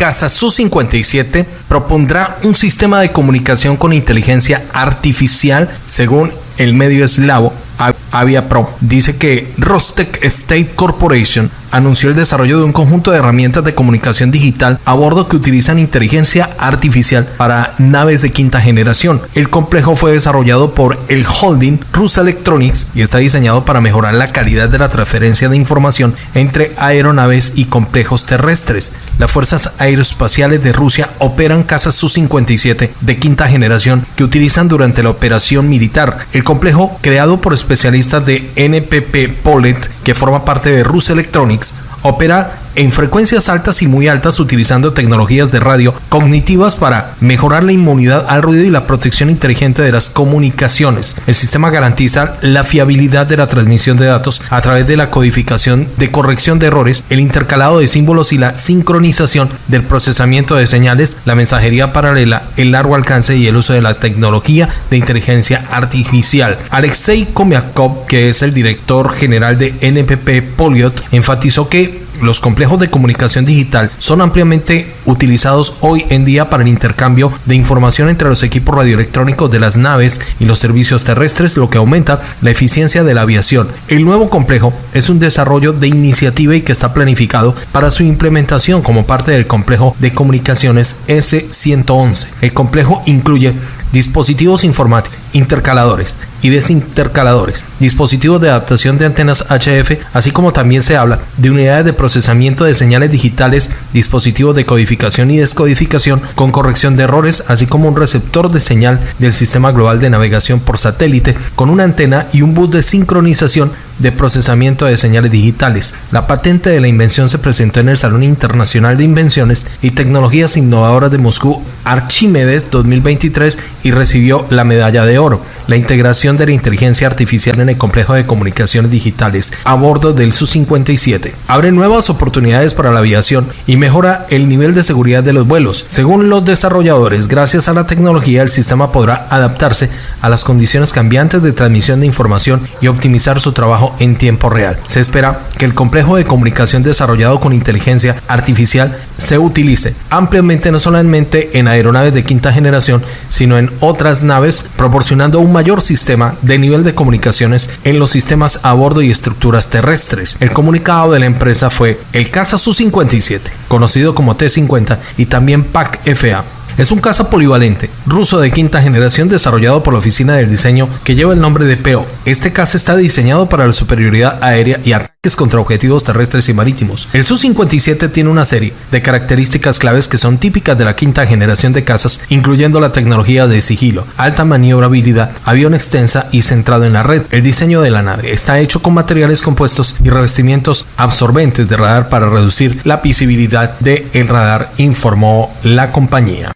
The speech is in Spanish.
caza Su-57 propondrá un sistema de comunicación con inteligencia artificial, según el medio eslavo Aviapro. Dice que Rostec State Corporation anunció el desarrollo de un conjunto de herramientas de comunicación digital a bordo que utilizan inteligencia artificial para naves de quinta generación. El complejo fue desarrollado por el holding Rus Electronics y está diseñado para mejorar la calidad de la transferencia de información entre aeronaves y complejos terrestres. Las fuerzas aeroespaciales de Rusia operan casas Su-57 de quinta generación que utilizan durante la operación militar. El complejo, creado por especialistas de NPP Polet, que forma parte de Rus Electronics, opera en frecuencias altas y muy altas utilizando tecnologías de radio cognitivas para mejorar la inmunidad al ruido y la protección inteligente de las comunicaciones. El sistema garantiza la fiabilidad de la transmisión de datos a través de la codificación de corrección de errores, el intercalado de símbolos y la sincronización del procesamiento de señales, la mensajería paralela, el largo alcance y el uso de la tecnología de inteligencia artificial. Alexei Komiakov, que es el director general de NPP Poliot, enfatizó que los complejos de comunicación digital son ampliamente utilizados hoy en día para el intercambio de información entre los equipos radioelectrónicos de las naves y los servicios terrestres, lo que aumenta la eficiencia de la aviación. El nuevo complejo es un desarrollo de iniciativa y que está planificado para su implementación como parte del complejo de comunicaciones S111. El complejo incluye dispositivos informáticos, intercaladores y desintercaladores, dispositivos de adaptación de antenas HF, así como también se habla de unidades de procesamiento de señales digitales, dispositivos de codificación y descodificación con corrección de errores, así como un receptor de señal del sistema global de navegación por satélite con una antena y un bus de sincronización de procesamiento de señales digitales. La patente de la invención se presentó en el Salón Internacional de Invenciones y Tecnologías Innovadoras de Moscú Archimedes 2023 y recibió la medalla de oro. La integración de la inteligencia artificial en el complejo de comunicaciones digitales a bordo del Su-57 abre nuevas oportunidades para la aviación y mejora el nivel de seguridad de los vuelos. Según los desarrolladores, gracias a la tecnología el sistema podrá adaptarse a las condiciones cambiantes de transmisión de información y optimizar su trabajo en tiempo real. Se espera que el complejo de comunicación desarrollado con inteligencia artificial se utilice ampliamente no solamente en aeronaves de quinta generación, sino en otras naves, un mayor sistema de nivel de comunicaciones en los sistemas a bordo y estructuras terrestres. El comunicado de la empresa fue el Casa Su-57, conocido como T-50 y también PAC-FA es un caza polivalente ruso de quinta generación desarrollado por la oficina del diseño que lleva el nombre de PO. Este caza está diseñado para la superioridad aérea y ataques contra objetivos terrestres y marítimos. El Su-57 tiene una serie de características claves que son típicas de la quinta generación de cazas, incluyendo la tecnología de sigilo, alta maniobrabilidad, avión extensa y centrado en la red. El diseño de la nave está hecho con materiales compuestos y revestimientos absorbentes de radar para reducir la visibilidad del radar, informó la compañía.